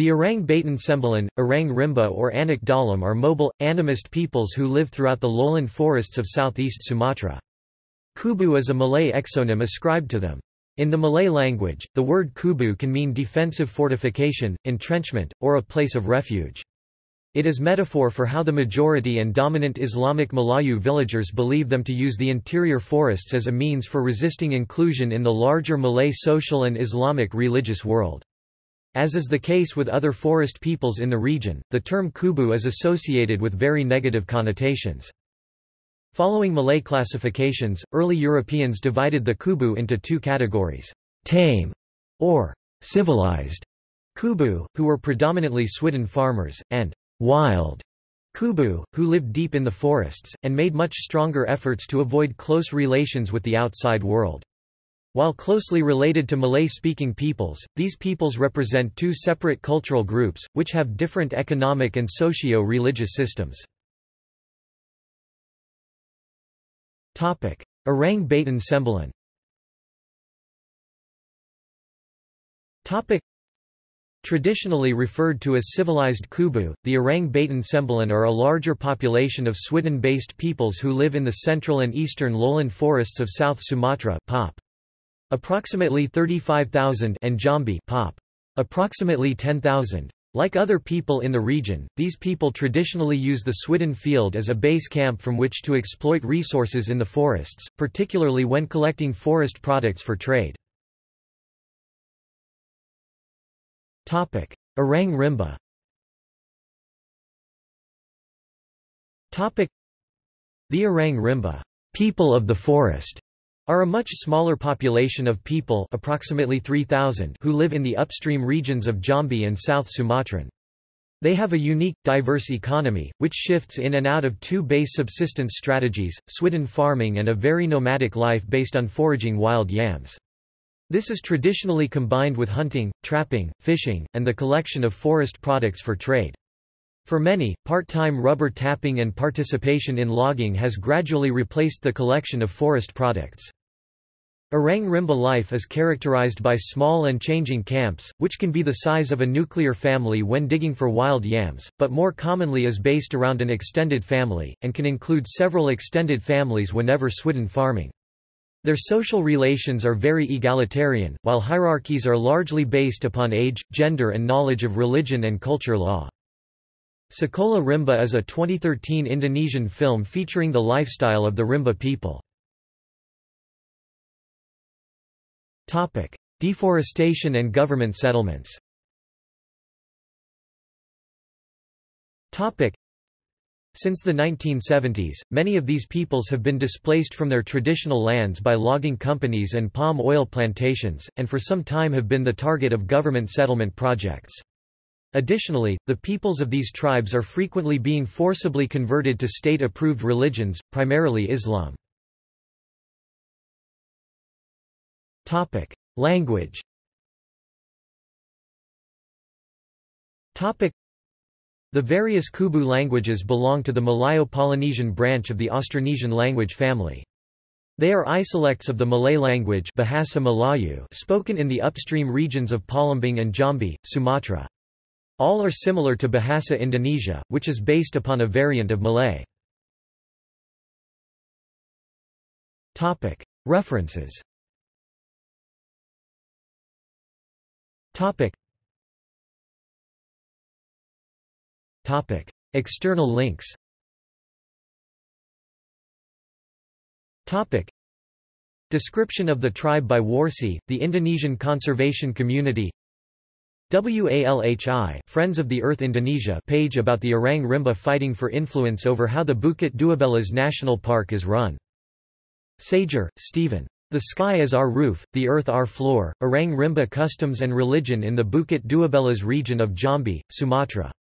The Orang Batin Sembilan, Orang Rimba or Anak Dalam are mobile, animist peoples who live throughout the lowland forests of southeast Sumatra. Kubu is a Malay exonym ascribed to them. In the Malay language, the word kubu can mean defensive fortification, entrenchment, or a place of refuge. It is metaphor for how the majority and dominant Islamic Malayu villagers believe them to use the interior forests as a means for resisting inclusion in the larger Malay social and Islamic religious world. As is the case with other forest peoples in the region, the term kubu is associated with very negative connotations. Following Malay classifications, early Europeans divided the kubu into two categories, tame or civilized kubu, who were predominantly Swidden farmers, and wild Kubu, who lived deep in the forests, and made much stronger efforts to avoid close relations with the outside world. While closely related to Malay-speaking peoples, these peoples represent two separate cultural groups, which have different economic and socio-religious systems. Orang Batin Sembilan Traditionally referred to as civilized Kubu, the Orang Batin Sembilan are a larger population of Swidden-based peoples who live in the central and eastern lowland forests of South Sumatra pop. Approximately 35,000 and Jambi pop. Approximately 10,000. Like other people in the region, these people traditionally use the Swidden field as a base camp from which to exploit resources in the forests, particularly when collecting forest products for trade. Orang Rimba The Orang Rimba people of the forest, are a much smaller population of people approximately 3,000 who live in the upstream regions of Jambi and South Sumatran. They have a unique, diverse economy, which shifts in and out of two base subsistence strategies, swidden farming and a very nomadic life based on foraging wild yams. This is traditionally combined with hunting, trapping, fishing, and the collection of forest products for trade. For many, part-time rubber tapping and participation in logging has gradually replaced the collection of forest products. Orang Rimba life is characterized by small and changing camps, which can be the size of a nuclear family when digging for wild yams, but more commonly is based around an extended family, and can include several extended families whenever swidden farming. Their social relations are very egalitarian, while hierarchies are largely based upon age, gender and knowledge of religion and culture law. Sekolah Rimba is a 2013 Indonesian film featuring the lifestyle of the Rimba people. Deforestation and government settlements since the 1970s, many of these peoples have been displaced from their traditional lands by logging companies and palm oil plantations, and for some time have been the target of government settlement projects. Additionally, the peoples of these tribes are frequently being forcibly converted to state-approved religions, primarily Islam. Language the various Kubu languages belong to the Malayo-Polynesian branch of the Austronesian language family. They are isolects of the Malay language Bahasa Melayu spoken in the upstream regions of Palembang and Jambi, Sumatra. All are similar to Bahasa Indonesia, which is based upon a variant of Malay. References Topic. External links Topic. Description of the tribe by Warsi, the Indonesian conservation community WALHI Friends of the Earth Indonesia page about the Orang Rimba fighting for influence over how the Bukit Duabelas National Park is run. Sager, Steven. The Sky is Our Roof, the Earth Our Floor, Orang Rimba Customs and Religion in the Bukit Duabelas region of Jambi, Sumatra.